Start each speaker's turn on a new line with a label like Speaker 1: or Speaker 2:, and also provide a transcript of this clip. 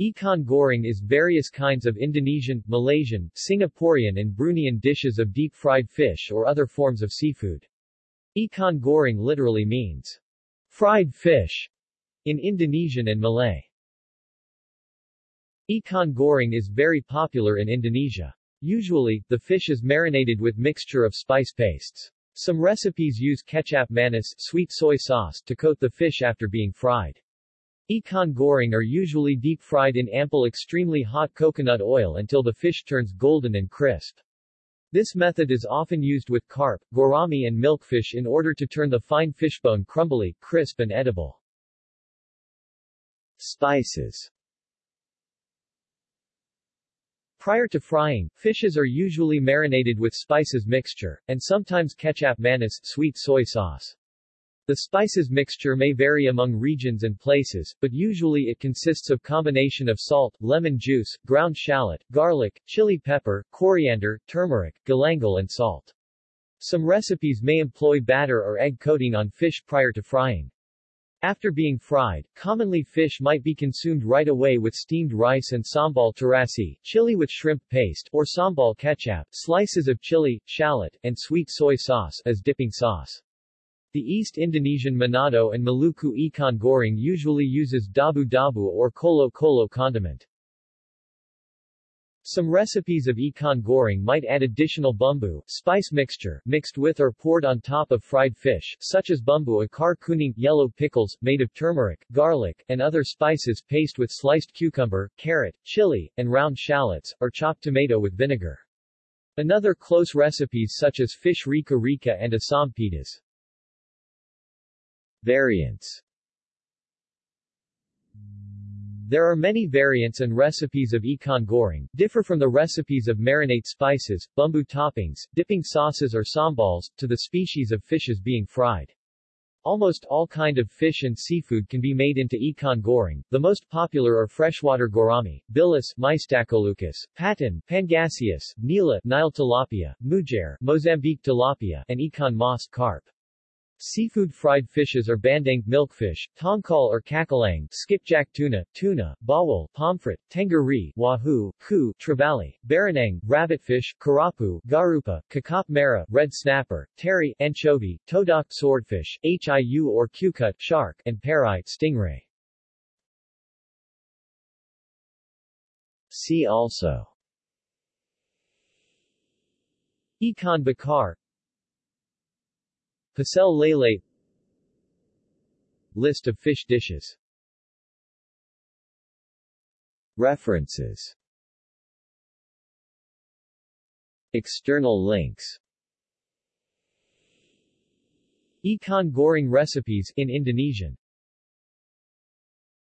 Speaker 1: Ikan goreng is various kinds of Indonesian, Malaysian, Singaporean and Bruneian dishes of deep-fried fish or other forms of seafood. Ikan goreng literally means fried fish in Indonesian and Malay. Ikan goreng is very popular in Indonesia. Usually, the fish is marinated with mixture of spice pastes. Some recipes use kecap manis sweet soy sauce to coat the fish after being fried. Ikan goreng are usually deep-fried in ample extremely hot coconut oil until the fish turns golden and crisp. This method is often used with carp, gourami and milkfish in order to turn the fine fishbone crumbly, crisp and edible. Spices Prior to frying, fishes are usually marinated with spices mixture, and sometimes kecap manis sweet soy sauce. The spices mixture may vary among regions and places, but usually it consists of combination of salt, lemon juice, ground shallot, garlic, chili pepper, coriander, turmeric, galangal and salt. Some recipes may employ batter or egg coating on fish prior to frying. After being fried, commonly fish might be consumed right away with steamed rice and sambal terasi, chili with shrimp paste, or sambal kecap, slices of chili, shallot, and sweet soy sauce as dipping sauce. The East Indonesian Manado and Maluku ikan goreng usually uses dabu-dabu or kolo-kolo condiment. Some recipes of ikan goreng might add additional bumbu spice mixture mixed with or poured on top of fried fish, such as bumbu acar kuning yellow pickles, made of turmeric, garlic, and other spices paste with sliced cucumber, carrot, chili, and round shallots, or chopped tomato with vinegar. Another close recipes such as fish rica rica and asam pedas. Variants There are many variants and recipes of ikan goreng, differ from the recipes of marinate spices, bumbu toppings, dipping sauces or sambals, to the species of fishes being fried. Almost all kind of fish and seafood can be made into ikan goreng. The most popular are freshwater gourami, bilis, Mystacoleucus, patin, pangasius, nila, Nile tilapia, mujair, Mozambique tilapia, and ikan mas carp. Seafood fried fishes are bandeng milkfish, tongkol or cakalang, skipjack tuna, tuna, bawal, pomfret, tenggiri, wahoo, ku, trevally, baronang, rabbitfish, kerapu, garupa, kakap merah, red snapper, teri, anchovy, todak swordfish, hiu or cucut, shark, and parai, stingray. See also Ikan bakar Pecel lele. List of fish dishes. References. External links. Ikan goreng recipes in Indonesian